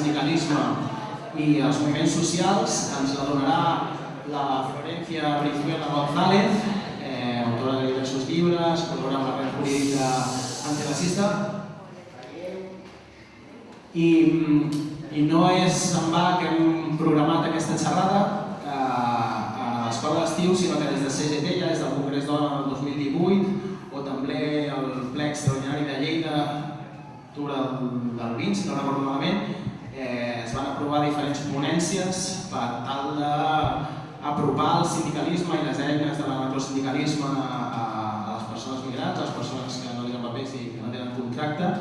sindicalisme i els moviments socials ens la donarà la Florencia Brizuela González, eh, autora de diversos llibres, col·labora amb la red jurídica antiracista i, i no és en va que hem programat aquesta xerrada eh, a l'escola d'estiu, sinó que des de CGT, ja des del Congrés Dona del 2018, o també el ple extraordinari de Lleida d'octubre del 20, si no recordo malament, eh, es van aprovar diferents ponències per tal d'apropar el sindicalisme i les eines de l'anacrosindicalisme a, a les persones migrants, a les persones que no tenen papers i que no tenen contracte,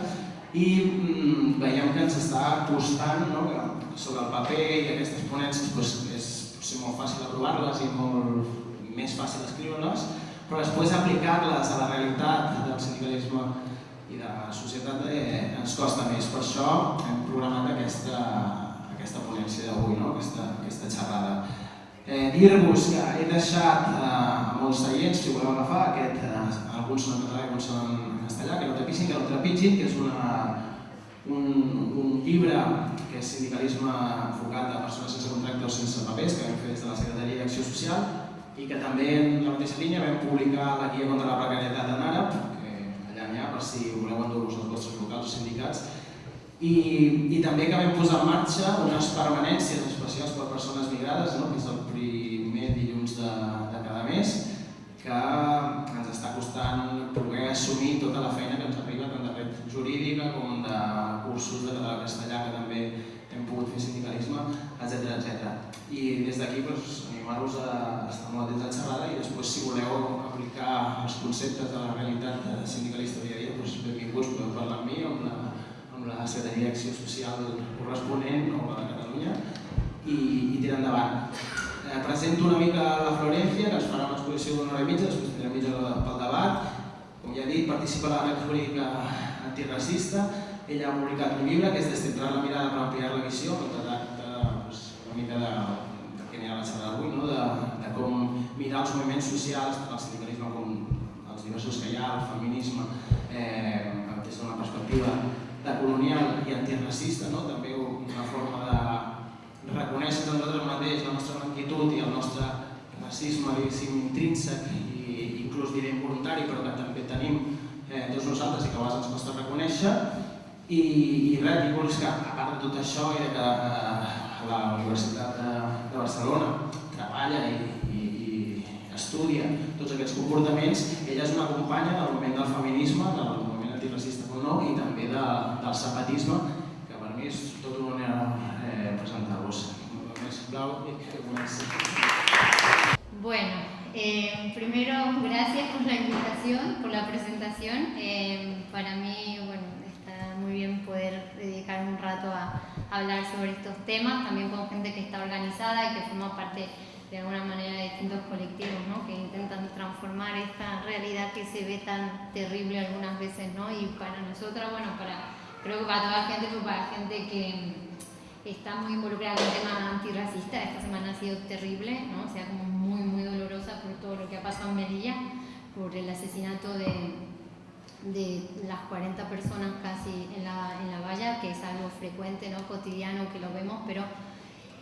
i mm, veiem que ens està costant no, que sobre el paper i aquestes ponències doncs, és potser molt fàcil aprovar-les i molt més fàcil escriure-les, però després aplicar-les a la realitat del sindicalisme i de la societat eh, ens costa més. Per això hem programat aquesta, aquesta ponència d'avui, no? aquesta, aquesta xerrada. Eh, Dir-vos que he deixat eh, molts seients, si voleu agafar, aquest, eh, alguns són en català alguns són en castellà, que no trepitgin, que no trepitgin, que és una, un, un llibre que és sindicalisme enfocat a persones sense contracte o sense papers, que vam fer des de la Secretaria d'Acció Social, i que també en la mateixa línia vam publicar la guia contra la precarietat que allà per si voleu endur-vos als vostres locals o sindicats, i, i també que vam posar en marxa unes permanències especials per a persones migrades, no? que és el primer dilluns de, de cada mes, que ens està costant poder assumir tota la feina que ens arriba tant de red jurídica com de cursos de català castellà que també hem pogut fer sindicalisme, etc etc. I des d'aquí doncs, animar-vos a estar molt atents a la xerrada i després si voleu aplicar els conceptes de la realitat sindicalista dia a dia, doncs benvinguts, podeu parlar amb mi o amb la, amb la Secretaria d'Acció Social corresponent o la de Catalunya i, i tirar endavant. Eh, presento una mica la Florencia, que ens farà una exposició d'una hora i mitja, després tindrem mitja pel debat. Com ja he dit, participa la red jurídica antiracista, ella ha publicat un llibre que és Descentrar la mirada per ampliar la visió, que tracta pues, una mica de, de què ha la xerrada d'avui, no? de, de com mirar els moviments socials, el sindicalisme com els diversos que hi ha, el feminisme, eh, des d'una perspectiva de colonial i antiracista, no? també una forma de reconèixer en nosaltres mateix la nostra blanquitud i el nostre racisme intrínsec i inclús diré involuntari, però que també tenim eh, tots nosaltres i que a vegades ens costa reconèixer i, i res, dir-vos que a part de tot això i de que eh, la Universitat de, de Barcelona treballa i, i, i estudia tots aquests comportaments, ella és una companya del moviment del feminisme, del moviment antiracista com no, i també de, del zapatisme, que per mi és tot un honor eh, presentar-vos. Més blau i que comenci. Bueno, eh, primero gracias por la invitación, por la presentación. Eh, para mí, bueno, muy bien poder dedicar un rato a, hablar sobre estos temas, también con gente que está organizada y que forma parte de alguna manera de distintos colectivos ¿no? que intentan transformar esta realidad que se ve tan terrible algunas veces ¿no? y para nosotras, bueno, para, creo que para toda la gente, pero para gente que está muy involucrada en el tema antirracista, esta semana ha sido terrible, ¿no? o sea, como muy, muy dolorosa por todo lo que ha pasado en Melilla, por el asesinato de, de las 40 personas casi en la, en la valla, que es algo frecuente, ¿no? cotidiano, que lo vemos, pero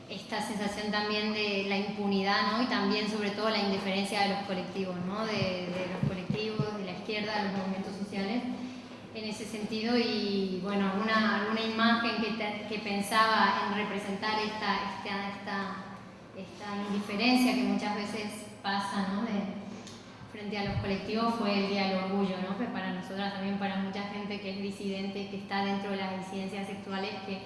esta sensación también de la impunidad ¿no? y también sobre todo la indiferencia de los colectivos, ¿no? de, de, los colectivos, de la izquierda, de los movimientos sociales en ese sentido y bueno, alguna, alguna imagen que, que pensaba en representar esta, esta, esta, esta indiferencia que muchas veces pasa ¿no? de, frente a los colectivos fue el Día del Orgullo, ¿no? Pues para nosotras también, para mucha gente que es disidente, que está dentro de las disidencias sexuales, que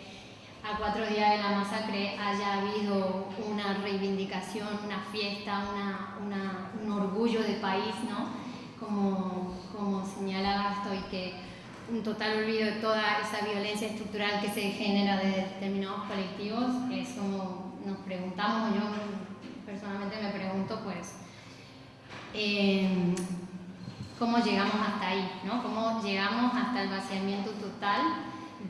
a cuatro días de la masacre haya habido una reivindicación, una fiesta, una, un orgullo de país, ¿no? Como, como señalaba esto, y que un total olvido de toda esa violencia estructural que se genera de determinados colectivos, es como nos preguntamos, yo personalmente me pregunto, pues, cómo llegamos hasta ahí, ¿no? cómo llegamos hasta el vaciamiento total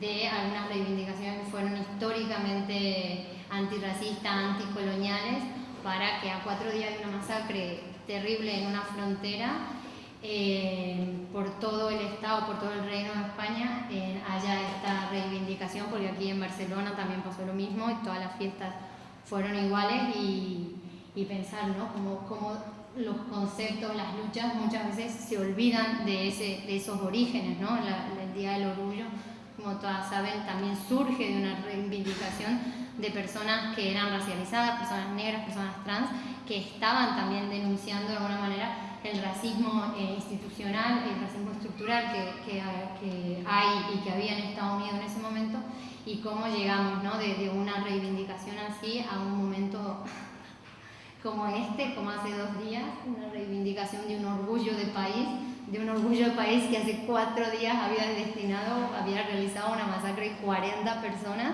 de algunas reivindicaciones que fueron históricamente antirracistas, anticoloniales, para que a cuatro días de una masacre terrible en una frontera, eh, por todo el Estado, por todo el Reino de España, eh, haya esta reivindicación, porque aquí en Barcelona también pasó lo mismo y todas las fiestas fueron iguales y, pensar, ¿no? Como, los conceptos, las luchas muchas veces se olvidan de, ese, de esos orígenes, ¿no? el Día del Orgullo, como todas saben, también surge de una reivindicación de personas que eran racializadas, personas negras, personas trans, que estaban también denunciando de alguna manera el racismo eh, institucional, el racismo estructural que, que, hay y que había en Estados Unidos en ese momento y cómo llegamos ¿no? de, de una reivindicación así a un momento como este, como hace dos días, una reivindicación de un orgullo de país, de un orgullo de país que hace cuatro días había destinado, había realizado una masacre de 40 personas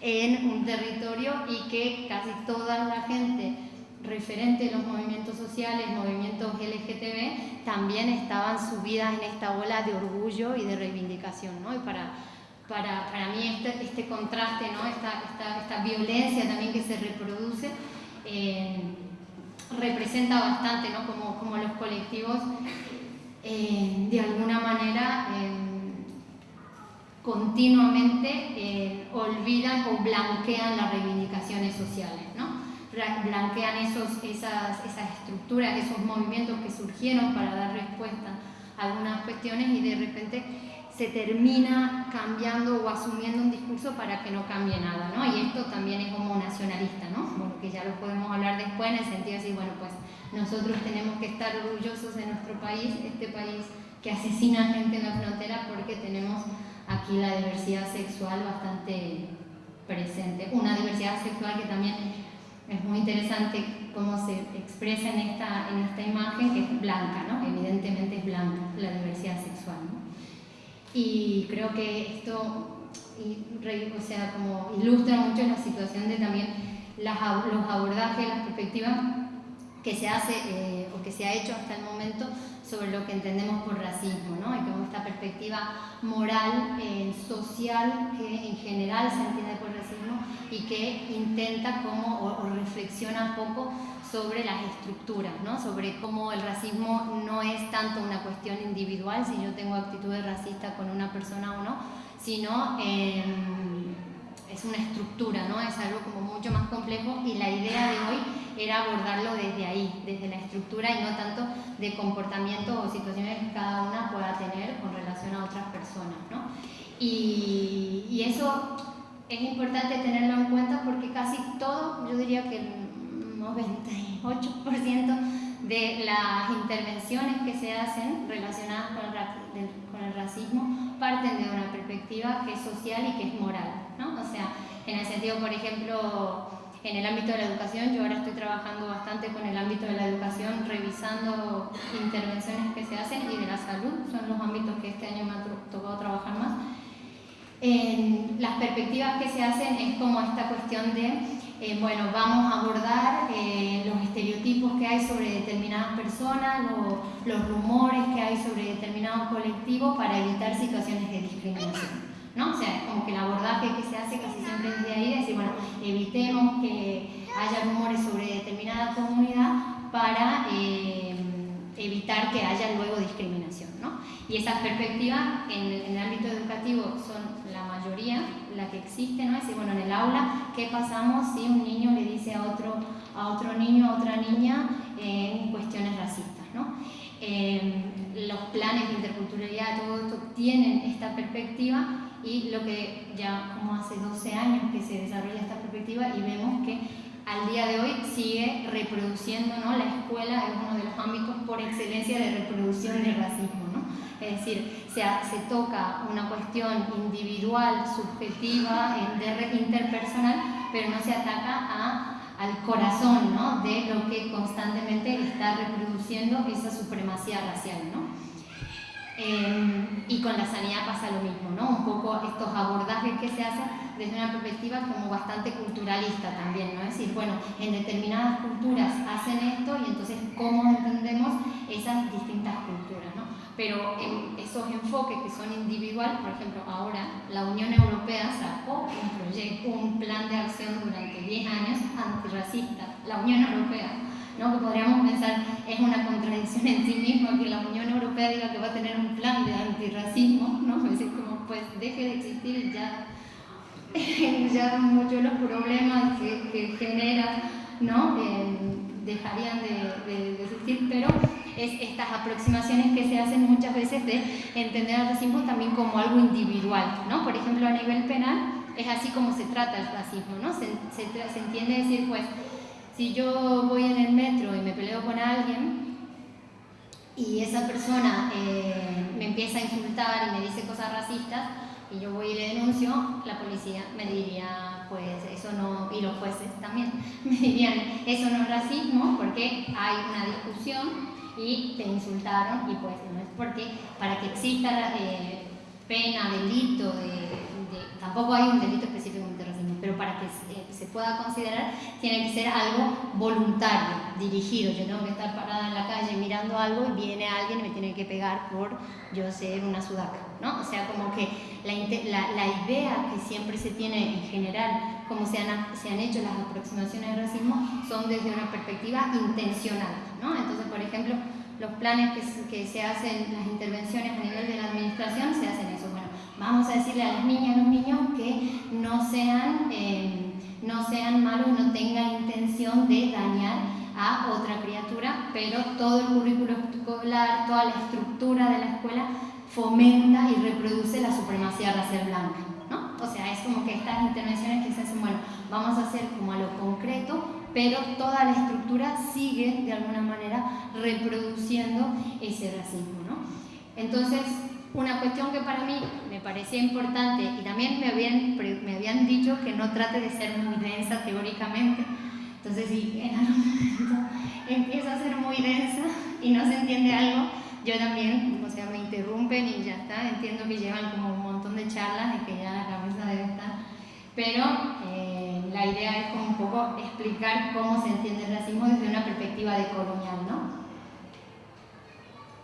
en un territorio y que casi toda la gente referente a los movimientos sociales, movimientos LGTB, también estaban subidas en esta ola de orgullo y de reivindicación. ¿no? Y para, para, para mí este, este contraste, ¿no? esta, esta, esta violencia también que se reproduce, eh, representa bastante ¿no? como, como, los colectivos eh, de alguna manera eh, continuamente olvidan o blanquean las reivindicaciones sociales, ¿no? blanquean esos, esas, esas estructuras, esos movimientos que surgieron para dar respuesta a algunas cuestiones y de repente se termina cambiando o asumiendo un discurso para que no cambie nada, ¿no? Y esto también es como nacionalista, ¿no? Bueno, que ya lo podemos hablar después en el sentido de decir, bueno, pues nosotros tenemos que estar orgullosos de nuestro país, este país que asesina gente en la frontera porque tenemos aquí la diversidad sexual bastante presente. Una diversidad sexual que también es muy interesante cómo se expresa en esta, en esta imagen, que es blanca, ¿no? Evidentemente es blanca la diversidad sexual, ¿no? Y creo que esto o sea, como ilustra mucho la situación de también los abordajes, las perspectivas que se hace eh, o que se ha hecho hasta el momento sobre lo que entendemos por racismo, ¿no? y como esta perspectiva moral, eh, social, que en general se entiende y que intenta como, o, o reflexiona un poco sobre las estructuras, ¿no? sobre cómo el racismo no es tanto una cuestión individual, si yo tengo actitudes racistas con una persona o no, sino em, es una estructura, ¿no? es algo como mucho más complejo y la idea de hoy era abordarlo desde ahí, desde la estructura y no tanto de comportamientos o situaciones que cada una pueda tener con relación a otras personas. ¿no? Y, y eso es importante tenerlo en cuenta porque casi todo, yo diría que 98% de las intervenciones que se hacen relacionadas con el, con el, racismo parten de una perspectiva que es social y que es moral. ¿no? O sea, en el sentido, por ejemplo, en el ámbito de la educación, yo ahora estoy trabajando bastante con el ámbito de la educación, revisando intervenciones que se hacen y de la salud, son los ámbitos que este año me ha tocado trabajar más. En las perspectivas que se hacen es como esta cuestión de eh, bueno, vamos a abordar eh, los estereotipos que hay sobre determinadas personas, los rumores que hay sobre determinados colectivos para evitar situaciones de discriminación. ¿no? O sea, como que el abordaje que se hace casi siempre desde ahí, es decir, bueno, evitemos que haya rumores sobre determinada comunidad para eh, evitar que haya luego discriminación. ¿no? Y esas perspectivas en, en el ámbito educativo son la mayoría, la que existe, ¿no? Es decir, bueno, en el aula, ¿qué pasamos si un niño le dice a otro, a otro niño, a otra niña, en cuestiones racistas, ¿no? Em, los planes de interculturalidad, todo esto tienen esta perspectiva y lo que ya como hace 12 años que se desarrolla esta perspectiva y vemos que al día de hoy sigue reproduciendo, ¿no? La escuela es uno de los ámbitos por excelencia de reproducción del racismo, ¿no? Es decir, se, se toca una cuestión individual, subjetiva, interpersonal, pero no se ataca a, al corazón ¿no? de lo que constantemente está reproduciendo esa supremacía racial. ¿no? Eh, y con la sanidad pasa lo mismo, ¿no? Un poco estos abordajes que se hacen desde una perspectiva como bastante culturalista también, ¿no? Es decir, bueno, en determinadas culturas hacen esto y entonces cómo entendemos esas distintas culturas, ¿no? Pero en esos enfoques que son individuales, por ejemplo, ahora la Unión Europea sacó un proyecto, un plan de acción durante 10 años antirracista, la Unión Europea ¿no? que podríamos pensar es una contradicción en sí misma que la Unión Europea diga que va a tener un plan de antirracismo, ¿no? es decir, como pues deje de existir ya, ya muchos de los problemas que, que genera, ¿no? Eh, dejarían de, de, existir, pero es estas aproximaciones que se hacen muchas veces de entender al racismo también como algo individual, ¿no? Por ejemplo, a nivel penal es así como se trata el racismo, ¿no? Se, se, se entiende decir, pues, si yo voy en el metro y me peleo con alguien y esa persona eh, me empieza a insultar y me dice cosas racistas y yo voy y le denuncio, la policía me diría, pues eso no, y los jueces también, me dirían, eso no es racismo porque hay una discusión y te insultaron y pues no es porque para que exista eh, pena, delito, de, tampoco hay un delito específico de racismo, pero para que se pueda considerar, tiene que ser algo voluntario, dirigido. Yo tengo que estar parada en la calle mirando algo y viene alguien y me tiene que pegar por yo ser una sudaca, ¿no? O sea, como que la, idea que siempre se tiene en general, como se han, hecho las aproximaciones al racismo, son desde una perspectiva intencional, ¿no? Entonces, por ejemplo, los planes que, se hacen, las intervenciones a nivel de la administración, se hacen eso. Bueno, vamos a decirle a las niñas y los niños que no sean... Eh, no sean malos no tengan intención de dañar a otra criatura, pero todo el currículo escolar, toda la estructura de la escuela fomenta y reproduce la supremacía racial blanca. ¿no? O sea, es como que estas intervenciones que se hacen, bueno, vamos a hacer como a lo concreto, pero toda la estructura sigue de alguna manera reproduciendo ese racismo. ¿no? Entonces, una cuestión que para mí me parecía importante y también me habían, me habían dicho que no trate de ser muy densa teóricamente. Entonces, si en algún momento empieza a ser muy densa y no se entiende algo, yo también, o sea, me interrumpen y ya está. Entiendo que llevan como un montón de charlas y que ya la cabeza debe estar. Pero eh, la idea es como un poco explicar cómo se entiende el racismo desde una perspectiva decolonial, ¿no?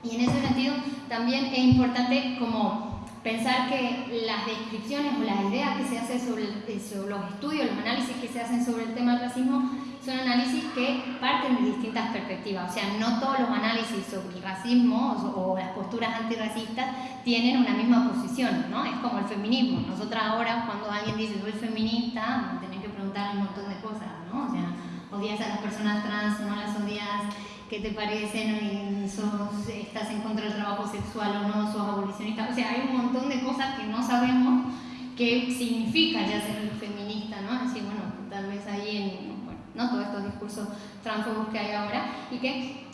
Y en ese sentido también es importante como pensar que las descripciones o las ideas que se hacen sobre, los estudios, los análisis que se hacen sobre el tema del racismo son análisis que parten de distintas perspectivas. O sea, no todos los análisis sobre el racismo o, las posturas antirracistas tienen una misma posición, ¿no? Es como el feminismo. Nosotras ahora cuando alguien dice soy feminista, tenés que preguntarle un montón de cosas, ¿no? O sea, odias a las personas trans, no las odias qué te parecen, sos, estás en contra del trabajo sexual o no, sos abolicionista. O sea, hay un montón de cosas que no sabemos qué significa ya ser feminista, ¿no? Así, bueno, tal vez ahí en, ¿no? todos estos discursos transfobos que hay ahora y que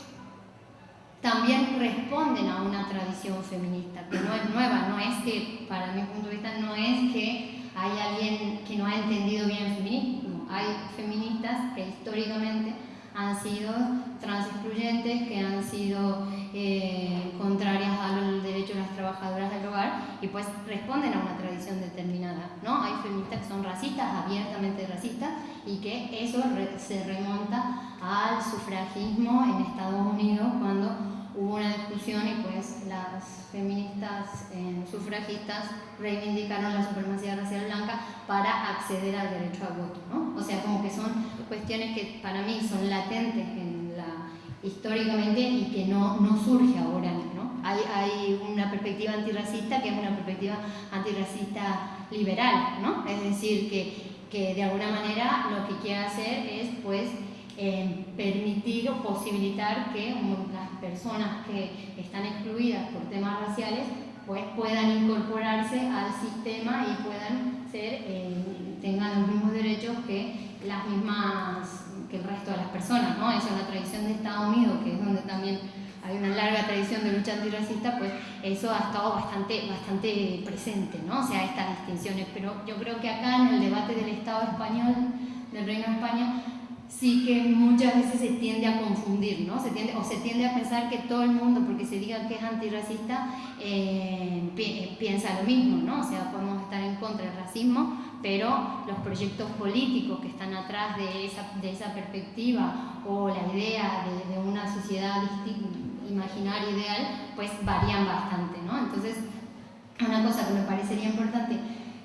también responden a una tradición feminista, que no es nueva, no es que, para mi punto de vista, no es que hay alguien que no ha entendido bien el feminismo, hay feministas que históricamente han sido transexcluyentes, que han sido eh, contrarias al derecho de las trabajadoras del y pues responden a una tradición determinada. ¿no? Hay feministas que son racistas, abiertamente racistas, y que eso se remonta al sufragismo en Estados Unidos cuando hubo una discusión y pues las feministas eh, sufragistas reivindicaron la supremacía racial blanca para acceder al derecho al voto, ¿no? O sea, como que son cuestiones que para mí son latentes en la, históricamente y que no, no surge ahora. Hay, hay una perspectiva antirracista que es una perspectiva antirracista liberal, ¿no? Es decir, que, de alguna manera lo que quiere hacer es pues permitir o posibilitar que las personas que están excluidas por temas raciales pues puedan incorporarse al sistema y puedan ser, eh, tengan los mismos derechos que las mismas que el resto de las personas, ¿no? Eso es la tradición de Estados Unidos, que es donde también hay una larga tradición de lucha antirracista, pues eso ha estado bastante, bastante presente, ¿no? O sea, estas distinciones. Pero yo creo que acá en el debate del Estado español, del Reino de España, sí que muchas veces se tiende a confundir, ¿no? Se tiende, o se tiende a pensar que todo el mundo, porque se diga que es antirracista, eh, piensa lo mismo, ¿no? O sea, podemos estar en contra del racismo, pero los proyectos políticos que están atrás de esa, de esa perspectiva o la idea de, una sociedad imaginaria ideal, pues varían bastante, ¿no? Entonces, una cosa que me parecería importante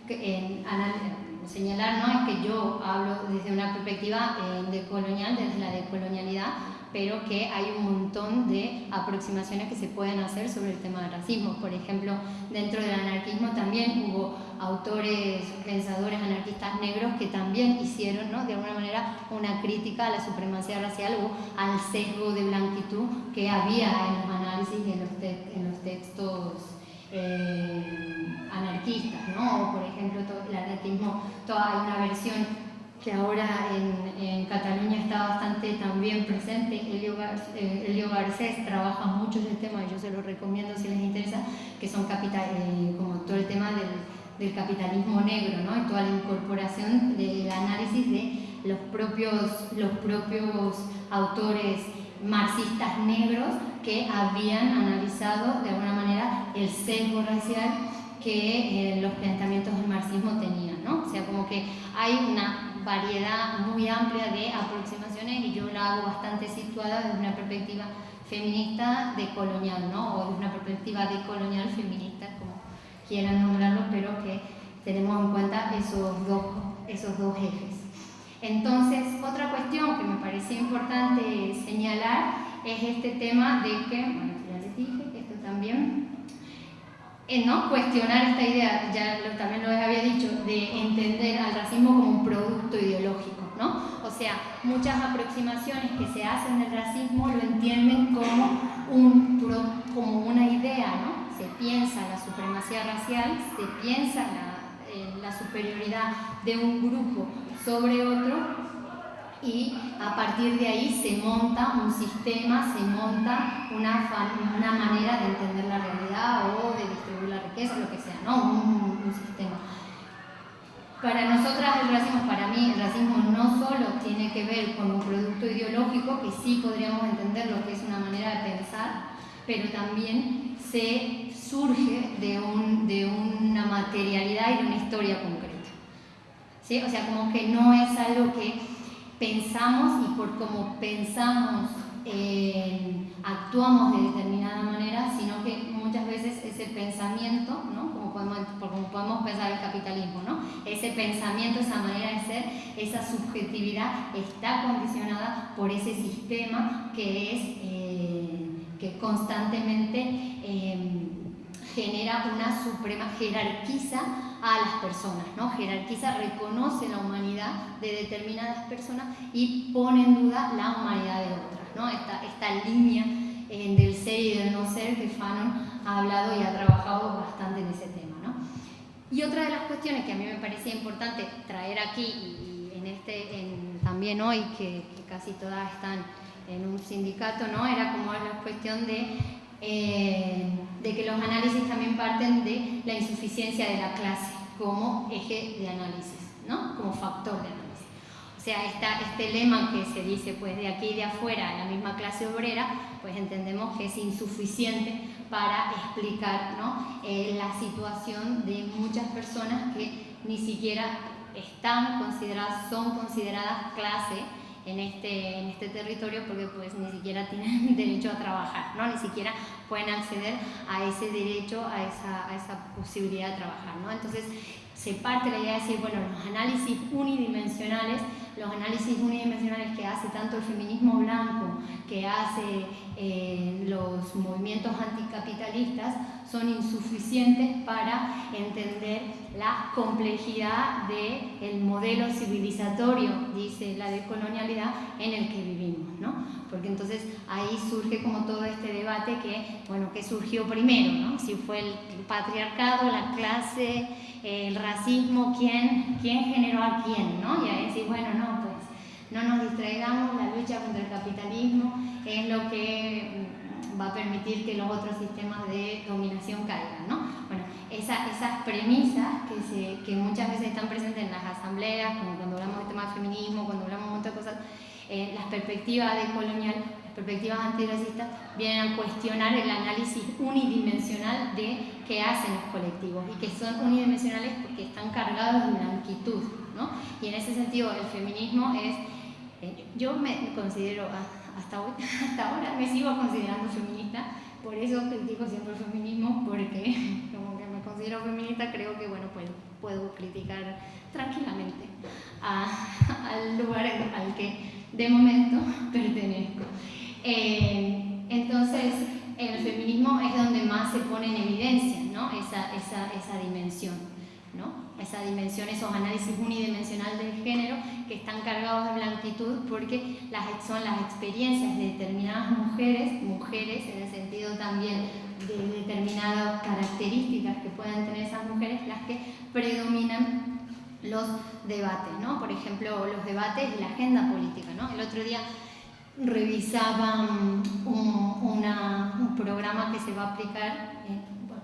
que, en, señalar ¿no? es que yo hablo desde una perspectiva eh, decolonial, desde la decolonialidad, pero que hay un montón de aproximaciones que se pueden hacer sobre el tema del racismo. Por ejemplo, dentro del anarquismo también hubo autores, pensadores anarquistas negros que también hicieron, ¿no? de alguna manera, una crítica a la supremacía racial o al sesgo de blanquitud que había en los análisis y en los, en los textos eh, anarquistas, ¿no? Por ejemplo, el anarquismo, toda, hay una versión que ahora en, en, Cataluña está bastante también presente. Elio, eh, Elio Garcés trabaja mucho ese tema yo se lo recomiendo si les interesa, que son capital, eh, como todo el tema del, del, capitalismo negro, ¿no? y toda la incorporación del análisis de los propios, los propios autores marxistas negros que habían analizado de alguna manera el sesgo racial que eh, los planteamientos del marxismo tenían. ¿no? O sea, como que hay una variedad muy amplia de aproximaciones y yo la hago bastante situada desde una perspectiva feminista decolonial, ¿no? o desde una perspectiva decolonial feminista, como quieran nombrarlo, pero que tenemos en cuenta esos dos, esos dos ejes. Entonces, otra cuestión que me parecía importante señalar es este tema de que, bueno, ya les dije, esto también, ¿no? cuestionar esta idea, ya también lo había dicho, de entender al racismo como un producto ideológico. ¿no? O sea, muchas aproximaciones que se hacen del racismo lo entienden como, un, como una idea, ¿no? se piensa la supremacía racial, se piensa la, eh, la superioridad de un grupo sobre otro y a partir de ahí se monta un sistema, se monta una, una manera de entender la realidad o de distribuir la riqueza, lo que sea, ¿no? Un, un, sistema. Para nosotras el racismo, para mí el racismo no solo tiene que ver con un producto ideológico, que sí podríamos entender lo que es una manera de pensar, pero también se surge de, un, de una materialidad y de una historia concreta. ¿Sí? O sea, como que no es algo que pensamos y por cómo pensamos eh, actuamos de determinada manera, sino que muchas veces ese pensamiento, ¿no? como, podemos, podemos pensar el capitalismo, ¿no? ese pensamiento, esa manera de ser, esa subjetividad está condicionada por ese sistema que es eh, que constantemente eh, genera una suprema, jerarquiza a las personas, ¿no? jerarquiza, reconoce la humanidad de determinadas personas y pone en duda la humanidad de otras. ¿no? Esta, esta línea eh, del ser y del no ser que Fanon ha hablado y ha trabajado bastante en ese tema. ¿no? Y otra de las cuestiones que a mí me parecía importante traer aquí y, en este, en, también hoy, que, que, casi todas están en un sindicato, ¿no? era como la cuestión de eh, de que los análisis también parten de la insuficiencia de la clase como eje de análisis, ¿no? como factor de análisis. O sea, esta, este lema que se dice pues de aquí y de afuera, la misma clase obrera, pues entendemos que es insuficiente para explicar ¿no? eh, la situación de muchas personas que ni siquiera están consideradas, son consideradas clase en este, en este territorio porque pues ni siquiera tienen derecho a trabajar, ¿no? ni siquiera pueden acceder a ese derecho, a esa, a esa posibilidad de trabajar. ¿no? Entonces se parte la idea de decir, bueno, los análisis unidimensionales, los análisis unidimensionales que hace tanto el feminismo blanco, que hace eh, los movimientos anticapitalistas, son insuficientes para entender la complejidad del modelo civilizatorio, dice la decolonialidad, en el que vivimos. ¿no? Porque entonces ahí surge como todo este debate que, bueno, ¿qué surgió primero? ¿no? Si fue el patriarcado, la clase, el racismo, ¿quién, quién generó a quién? ¿no? Y ahí decir, bueno, no, pues no nos distraigamos, la lucha contra el capitalismo es lo que va a permitir que los otros sistemas de dominación caigan. ¿no? Bueno, esas premisas que, se, que, muchas veces están presentes en las asambleas, como cuando hablamos de temas de feminismo, cuando hablamos de de cosas, eh, las perspectivas decolonial, las perspectivas antirracistas, vienen a cuestionar el análisis unidimensional de qué hacen los colectivos y que son unidimensionales porque están cargados de blanquitud. ¿no? Y en ese sentido el feminismo es, eh, yo me considero hasta, hoy, hasta ahora me sigo considerando feminista, por eso critico siempre el feminismo, porque como que me considero feminista, creo que bueno, pues, puedo criticar tranquilamente al lugar al que de momento pertenezco. Eh, entonces, el feminismo es donde más se pone en evidencia ¿no? esa, esa, esa dimensión. ¿no? esa dimensión, esos análisis unidimensionales del género que están cargados de blanquitud porque las, son las experiencias de determinadas mujeres, mujeres en el sentido también de determinadas características que puedan tener esas mujeres, las que predominan los debates, ¿no? Por ejemplo, los debates y la agenda política, ¿no? El otro día revisaba un, programa que se va a aplicar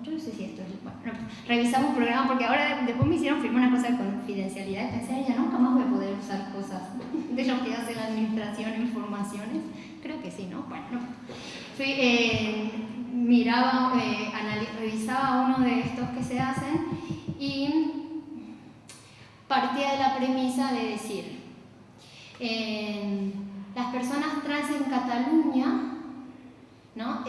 yo no sé si esto es, bueno, revisamos un programa porque ahora después me hicieron firmar una cosa de confidencialidad y pensé, ya nunca más voy a poder usar cosas de lo que hace la administración, informaciones, creo que sí, ¿no? Bueno, Fui, eh, miraba, eh, revisaba uno de estos que se hacen partía de la premisa de decir, las personas trans en Cataluña, ¿no?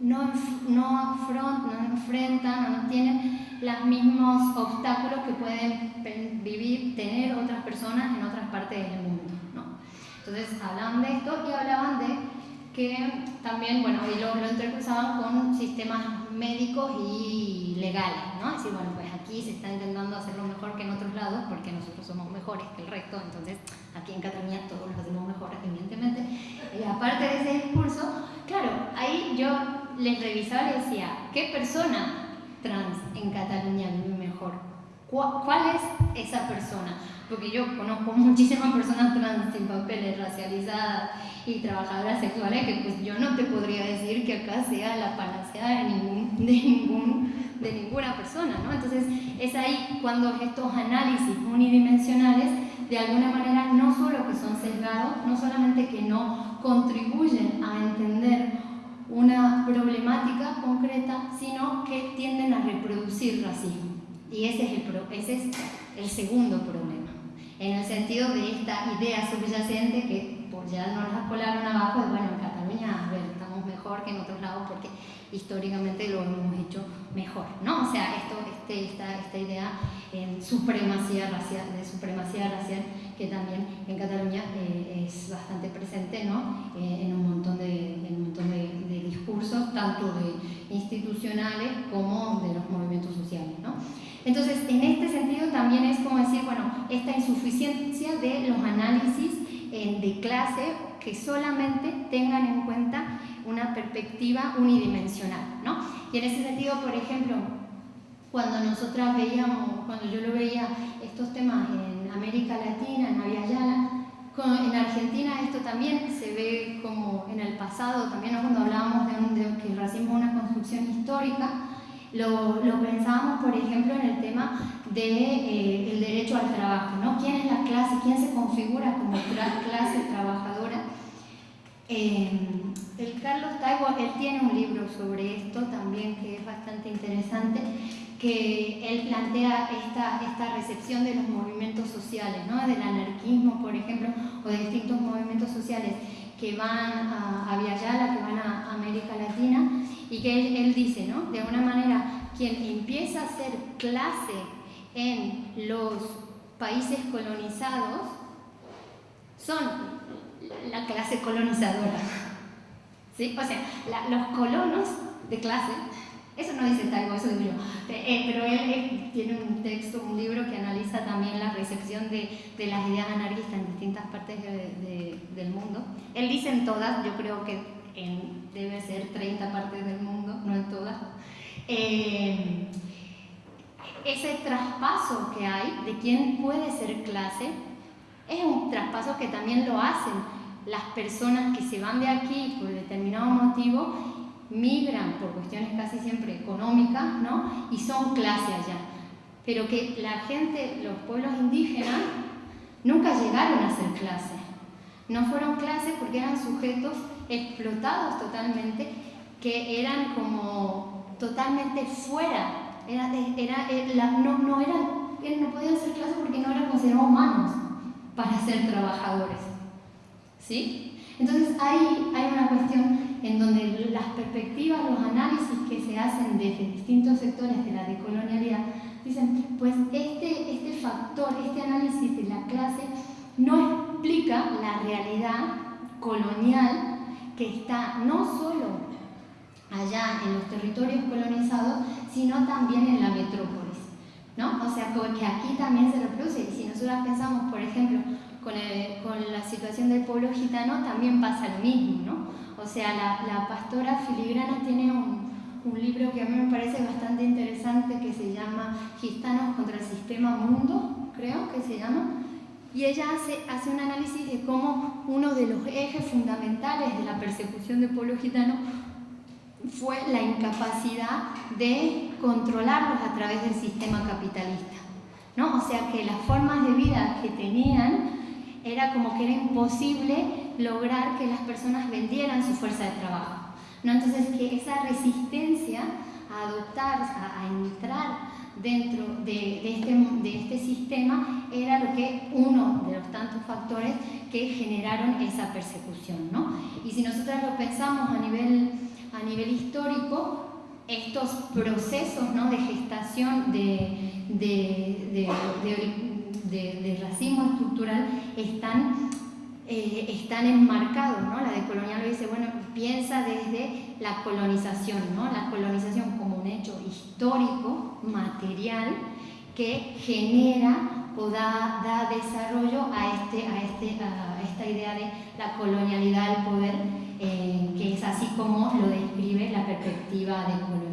no, no, afront, no enfrentan o no tienen los mismos obstáculos que pueden vivir, tener otras personas en otras partes del mundo. ¿no? Entonces hablaban de esto y hablaban de que también, bueno, y lo, lo entrecruzaban con sistemas médicos y legales, ¿no? Decir, bueno, pues aquí se está intentando hacerlo mejor que en otros lados porque nosotros somos mejores que el resto, entonces aquí en Cataluña todos lo hacemos mejor, evidentemente. Y aparte de ese discurso, claro, ahí yo les revisaba y decía, ¿qué persona trans en Cataluña vive mejor? ¿Cuál es esa persona? Porque yo conozco muchísimas personas trans sin papeles, racializadas y trabajadoras sexuales que pues yo no te podría decir que acá sea la panacea de, ningún, de, ningún, de ninguna persona, ¿no? Entonces es ahí cuando estos análisis unidimensionales de alguna manera no solo que son sesgados, no solamente que no contribuyen a entender una problemática concreta, sino que tienden a reproducir racismo. Y ese es el, ese es el segundo problema, en el sentido de esta idea subyacente que pues ya nos la colaron abajo, de bueno, en Cataluña, a ver, estamos mejor que en otros lados porque históricamente lo hemos hecho mejor, ¿no? O sea, esto, este, esta, esta idea en supremacía racial, de supremacía racial que también en Cataluña eh, es bastante presente ¿no? Eh, en un montón, de, en un montón de, discursos, tanto de institucionales como de los movimientos sociales. ¿no? Entonces, en este sentido también es como decir, bueno, esta insuficiencia de los análisis eh, de clase que solamente tengan en cuenta una perspectiva unidimensional. ¿no? Y en ese sentido, por ejemplo, cuando nosotras veíamos, cuando yo lo veía estos temas en América Latina, en Aviala, en Argentina esto también se ve como en el pasado, también cuando hablábamos de, que el racismo es una construcción histórica, lo, lo, pensábamos, por ejemplo, en el tema del de, eh, derecho al trabajo, ¿no? ¿Quién es la clase, quién se configura como clase trabajadora? Eh, el Carlos Taibo, él tiene un libro sobre esto también que es bastante interesante, que él plantea esta, esta recepción de los movimientos sociales, ¿no? del anarquismo, por ejemplo, o de distintos movimientos sociales que van a, a que van a América Latina, y que él, dice, ¿no? de alguna manera, quien empieza a ser clase en los países colonizados son la clase colonizadora. ¿Sí? O sea, los colonos de clase eso no dice Taibo, eso digo yo. Eh, pero él, tiene un texto, un libro que analiza también la recepción de, de las ideas anarquistas en distintas partes de, del mundo. Él dice en todas, yo creo que en, debe ser 30 partes del mundo, no en todas. Eh, ese traspaso que hay de quién puede ser clase es un traspaso que también lo hacen las personas que se van de aquí por determinado motivo migran por cuestiones casi siempre económicas, ¿no? Y son clase allá. Pero que la gente, los pueblos indígenas, nunca llegaron a ser clase. No fueron clase porque eran sujetos explotados totalmente, que eran como totalmente fuera. Era, era, era no, no, eran, no podían ser clase porque no eran considerados humanos para ser trabajadores. ¿Sí? Entonces ahí hay una cuestión en donde las perspectivas, los análisis que se hacen desde distintos sectores de la decolonialidad, dicen, pues este, este factor, este análisis de la clase no explica la realidad colonial que está no solo allá en los territorios colonizados, sino también en la metrópolis. ¿no? O sea, que aquí también se reproduce. Si nosotros pensamos, por ejemplo, con, con, la situación del pueblo gitano, también pasa lo mismo. ¿no? O sea, la, la pastora filigrana tiene un, un, libro que a mí me parece bastante interesante que se llama Gitanos contra el Sistema Mundo, creo que se llama. Y ella hace, hace un análisis de cómo uno de los ejes fundamentales de la persecución del pueblo gitano fue la incapacidad de controlarlos a través del sistema capitalista. ¿no? O sea que las formas de vida que tenían era como que era imposible lograr que las personas vendieran su fuerza de trabajo. ¿no? Entonces que esa resistencia a adoptar, a, entrar dentro de, este, de este sistema era lo que uno de los tantos factores que generaron esa persecución. ¿no? Y si nosotros lo pensamos a nivel a nivel histórico, estos procesos ¿no? de gestación de, de, de, racismo estructural están, eh, están enmarcados. ¿no? La decolonial lo dice, bueno, piensa desde la colonización, ¿no? la colonización como un hecho histórico, material, que genera o da, da desarrollo a, este, a, este, a esta idea de la colonialidad del poder eh, que es así como lo describe la perspectiva de.